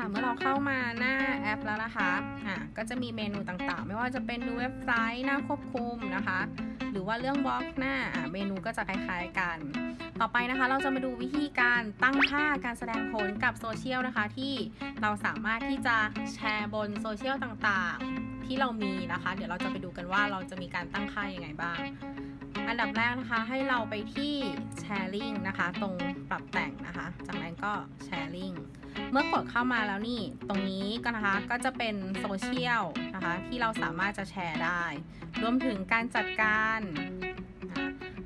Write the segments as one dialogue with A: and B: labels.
A: ค่ะ เมื่อเราเข้ามาหน้าแอปแล้วนะคะอะก็จะมีเมนูต่างๆ ไม่ว่าจะเป็นดูเว็บไซต์หน้าควบคุมนะคะ หรือว่าเรื่องบล็อกหน้าอะเมนูก็จะคล้ายๆกัน ต่อไปนะคะ เราจะมาดูวิธีการตั้งค่าการแสดงผลกับโซเชียลนะคะ ที่เราสามารถที่จะแชร์บนโซเชียลต่างๆ ที่เรามีนะคะ เดี๋ยวเราจะไปดูกันว่าเราจะมีการตั้งค่ายังไงบ้าง อันดับแรกนะคะ ให้เราไปที่ sharing นะคะ ตรงปรับแต่งนะคะ จากนั้นก็ sharing เมื่อกดเข้ามาแล้วนี่ตรงนี้ก็นะคะก็จะเป็นโซเชียลนะคะที่เราสามารถจะแชร์ได้ รวมถึงการจัดการ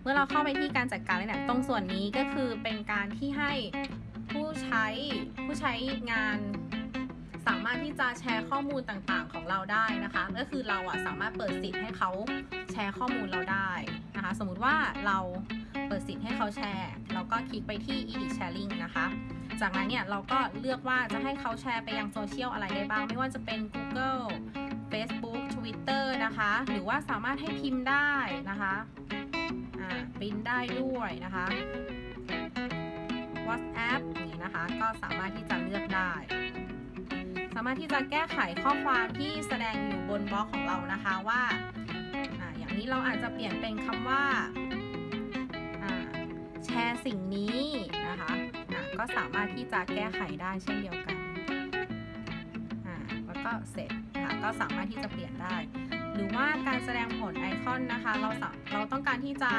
A: เมื่อเราเข้าไปที่การจัดการเนี่ยตรงส่วนนี้ก็คือเป็นการที่ให้ผู้ใช้ผู้ใช้งาน สามารถที่จะแชร์ข้อมูลต่างๆของเราได้นะคะ ก็คือเราอะสามารถเปิดสิทธิ์ให้เขาแชร์ข้อมูลเราได้นะคะ สมมุติว่าเราเปิดสิทธิ์ให้เขาแชร์เราก็คลิกไปที่ edit sharing นะคะ จากนั้นเนี่ยเราก็เลือกว่าจะให้เขาแชร์ไปยังโซเชียลอะไรได้บ้าง ไม่ว่าจะเป็น Google Facebook Twitter นะคะ หรือว่าสามารถให้พิมพ์ได้นะคะอ่าปริ้นได้ด้วยนะคะ WhatsApp อย่างนี้นะคะ ก็สามารถที่จะเลือกได้ามารถที่จะแก้ไขข้อความที่แสดงอยู่บนบล็อกของเรานะคะว่าออย่างนี้เราอาจจะเปลี่ยนเป็นคำว่าแชร์สิ่งนี้นะคะก็สามารถที่จะแก้ไขได้เช่นเดียวกันแล้วก็เสร็จนะคะก็สามารถที่จะเปลี่ยนได้ หรือว่าการแสดงผลไอคอนนะคะ เราเราต้องการที่จะ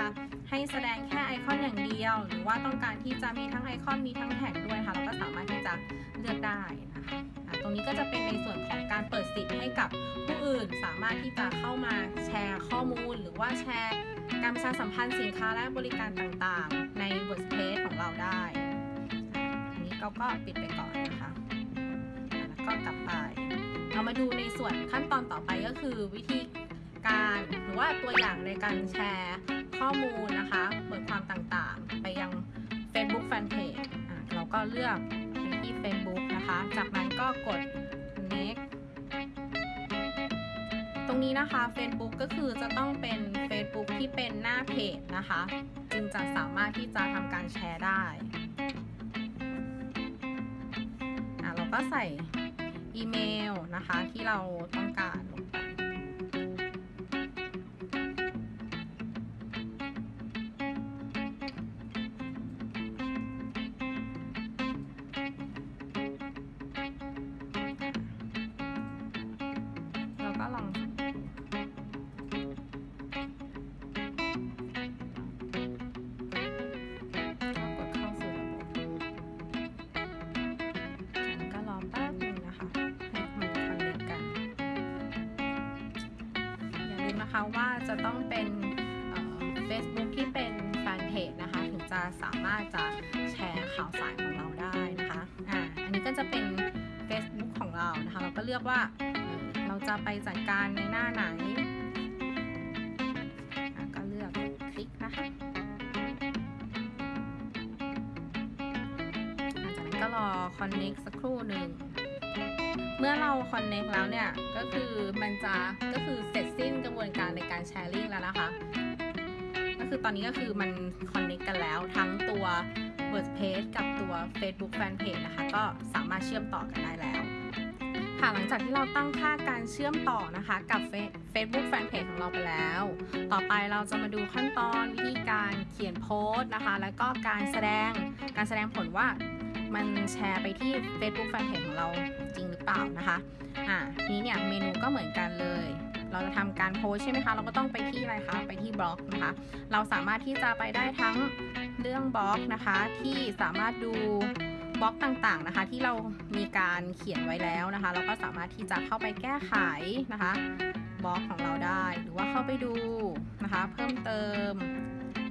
A: ให้แสดงแค่ไอคอนอย่างเดียว หรือว่าต้องการที่จะมีทั้งไอคอนมีทั้งแท็กด้วยค่ะ เราก็สามารถที่จะเลือกได้นะคะ ตรงนี้ก็จะเป็นในส่วนของการเปิดสิทธิ์ให้กับผู้อื่น สามารถที่จะเข้ามาแชร์ข้อมูล หรือว่าแชร์การประชาสัมพันธ์สินค้าและบริการต่างๆ ใน WordPress ของเราได้ อันนี้เราก็ปิดไปก่อนนะคะแล้วก็กลับไป เรามาดูในส่วนขั้นตอนต่อไปก็คือวิธีการหรือว่าตัวอย่างในการแชร์ข้อมูลนะคะบทความต่างๆ ไปยัง Facebook Fanpage เราก็เลือก ที่ Facebook นะคะ จากนั้นก็กด next ตรงนี้นะคะ Facebook ก็คือจะต้องเป็น Facebook ที่เป็นหน้าเพจนะคะ จึงจะสามารถที่จะทำการแชร์ได้อะเราก็ใส่อีเมลนะคะที่เราต้องการ ลืมนะคะว่าจะต้องเป็นเอ่อ Facebook ที่เป็นแฟนเพจนะคะ ถึงจะสามารถจะแชร์ข่าวสารของเราได้นะคะอ่าอันนี้ก็จะเป็น Facebook ของเรานะคะ เราก็เลือกว่าเราจะไปจัดการในหน้าไหนก็เลือกคลิกนะคะจากนั้นก็รอ connect สักครู่หนึ่งเมื่อเรา connect แล้วเนี่ย ก็คือมันจะก็คือเสร็จสิ้น นะคะ ก็คือตอนนี้ก็คือมัน connect กันแล้วทั้งตัว WordPress กับตัว Facebook Fanpage นะคะ ก็สามารถเชื่อมต่อกันได้แล้ว ค่ะหลังจากที่เราตั้งค่าการเชื่อมต่อนะคะกับ Facebook Fanpage ของเราไปแล้ว ต่อไปเราจะมาดูขั้นตอนวิธีการเขียนโพสต์นะคะ แล้วก็การแสดงการแสดงผลว่ามันแชร์ไปที่ Facebook Fanpage ของเราจริงหรือเปล่านะคะ อ่านี้เนี่ยเมนูก็เหมือนกันเลย เราจะทำการโพสใช่ไหมคะ เราก็ต้องไปที่อะไรคะ ไปที่บล็อกนะคะ เราสามารถที่จะไปได้ทั้งเรื่องบล็อกนะคะ ที่สามารถดูบล็อกต่างๆนะคะ ที่เรามีการเขียนไว้แล้วนะคะ เราก็สามารถที่จะเข้าไปแก้ไขนะคะบล็อกของเราได้หรือว่าเข้าไปดูนะคะ เพิ่มเติม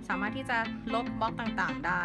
A: สามารถที่จะลบบล็อกต่างๆ ได้